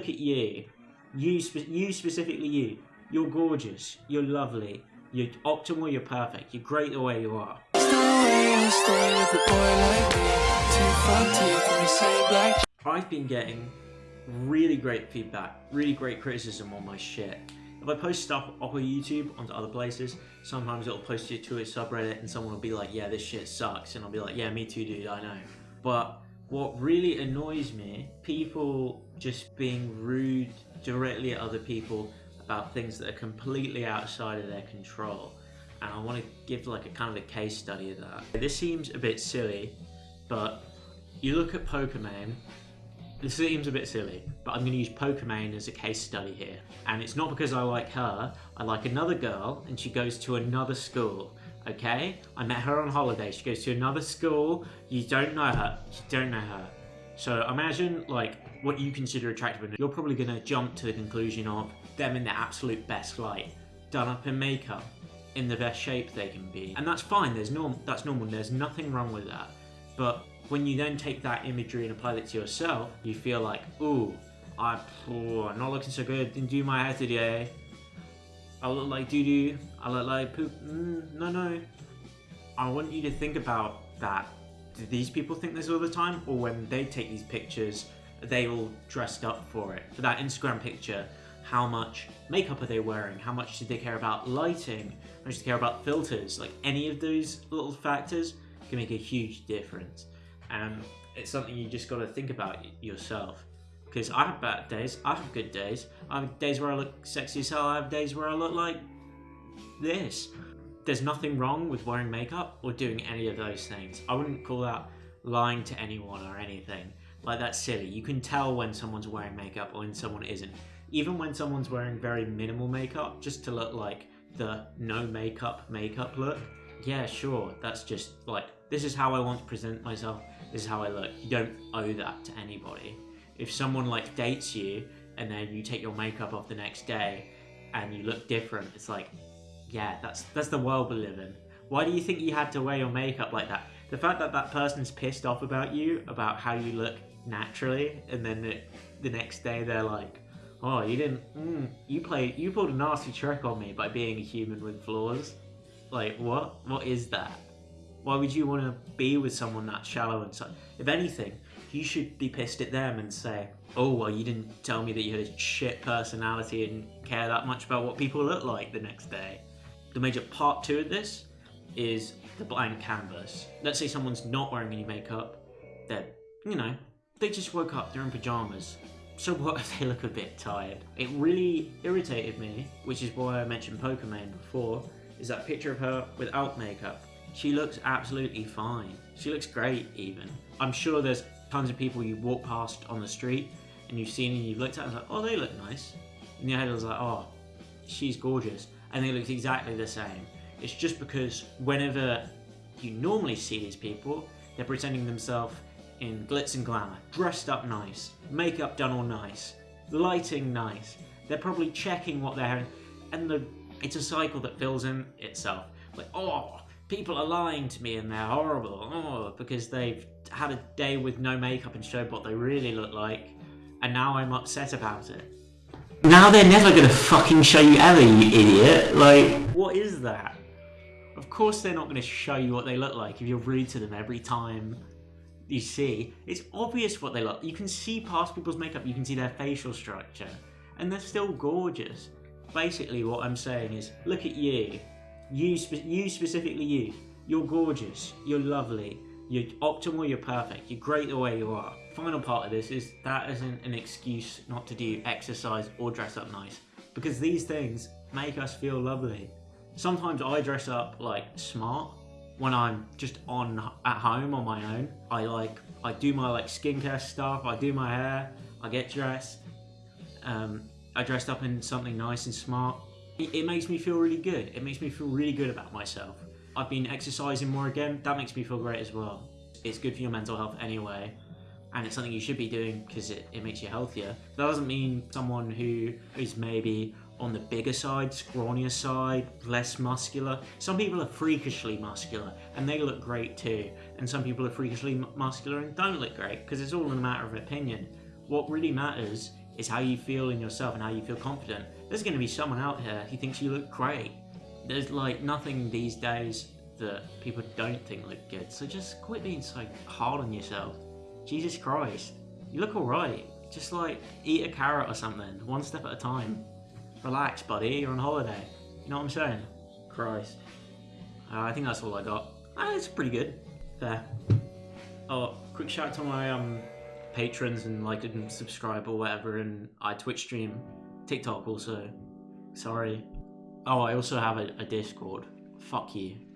look at you. You, spe- you specifically you. You're gorgeous. You're lovely. You're optimal. You're perfect. You're great the way you are. I've been getting really great feedback, really great criticism on my shit. If I post stuff off of YouTube onto other places, sometimes it'll post it to a subreddit and someone will be like, yeah, this shit sucks. And I'll be like, yeah, me too, dude, I know. But what really annoys me, people just being rude directly at other people about things that are completely outside of their control. And I want to give like a kind of a case study of that. This seems a bit silly, but you look at Pokimane this seems a bit silly, but I'm going to use Pokimane as a case study here. And it's not because I like her, I like another girl and she goes to another school. Okay? I met her on holiday. She goes to another school. You don't know her. You don't know her. So imagine like what you consider attractive and you're probably going to jump to the conclusion of them in the absolute best light, done up in makeup, in the best shape they can be. And that's fine. There's norm that's normal. There's nothing wrong with that. But when you then take that imagery and apply it to yourself, you feel like, ooh, I, oh, I'm not looking so good, didn't do my hair today. I look like doo-doo, I look like poop. Mm, no, no. I want you to think about that. Do these people think this all the time? Or when they take these pictures, they all dressed up for it? For that Instagram picture, how much makeup are they wearing? How much do they care about lighting? How much do they care about filters? Like any of those little factors can make a huge difference and it's something you just got to think about yourself. Because I have bad days, I have good days. I have days where I look sexy as hell. I have days where I look like this. There's nothing wrong with wearing makeup or doing any of those things. I wouldn't call that lying to anyone or anything. Like that's silly. You can tell when someone's wearing makeup or when someone isn't. Even when someone's wearing very minimal makeup, just to look like the no makeup makeup look. Yeah, sure. That's just like this is how I want to present myself this is how I look. You don't owe that to anybody. If someone like dates you and then you take your makeup off the next day and you look different, it's like, yeah, that's that's the world we live in. Why do you think you had to wear your makeup like that? The fact that that person's pissed off about you, about how you look naturally, and then the, the next day they're like, oh, you didn't, mm, you played, you pulled a nasty trick on me by being a human with flaws. Like, what? What is that? Why would you want to be with someone that shallow and so? If anything, you should be pissed at them and say, "Oh, well, you didn't tell me that you had a shit personality and care that much about what people look like the next day." The major part two of this is the blank canvas. Let's say someone's not wearing any makeup. They're, you know, they just woke up. They're in pajamas. So what if they look a bit tired? It really irritated me, which is why I mentioned Pokimane before. Is that picture of her without makeup? She looks absolutely fine. She looks great even. I'm sure there's tons of people you walk past on the street and you've seen and you've looked at and like, oh, they look nice. In your head it was like, oh, she's gorgeous. And they look exactly the same. It's just because whenever you normally see these people, they're presenting themselves in glitz and glamour, dressed up nice, makeup done all nice, lighting nice. They're probably checking what they're having, and the, it's a cycle that fills in itself. Like, oh, people are lying to me and they're horrible oh, because they've had a day with no makeup and showed what they really look like and now I'm upset about it. Now they're never gonna fucking show you ever, you idiot. Like, what is that? Of course they're not gonna show you what they look like if you're rude to them every time you see. It's obvious what they look You can see past people's makeup, you can see their facial structure, and they're still gorgeous. Basically what I'm saying is, look at you. You, spe you specifically you. You're gorgeous. You're lovely. You're optimal. You're perfect. You're great the way you are. Final part of this is that isn't an excuse not to do exercise or dress up nice because these things make us feel lovely. Sometimes I dress up like smart when I'm just on at home on my own. I like I do my like skincare stuff. I do my hair. I get dressed. Um, I dressed up in something nice and smart it makes me feel really good. It makes me feel really good about myself. I've been exercising more again. That makes me feel great as well. It's good for your mental health anyway. And it's something you should be doing because it, it makes you healthier. That doesn't mean someone who is maybe on the bigger side, scrawnier side, less muscular. Some people are freakishly muscular and they look great too. And some people are freakishly muscular and don't look great because it's all in a matter of opinion. What really matters It's how you feel in yourself and how you feel confident. There's going to be someone out here who thinks you look great. There's like nothing these days that people don't think look good. So just quit being so hard on yourself. Jesus Christ. You look alright. Just like eat a carrot or something, one step at a time. Relax, buddy, you're on holiday. You know what I'm saying? Christ. Uh, I think that's all I got. Uh, it's pretty good. Fair. Oh, quick shout out to my um patrons and like and subscribe or whatever and I Twitch stream, TikTok also. Sorry. Oh, I also have a, a Discord. Fuck you.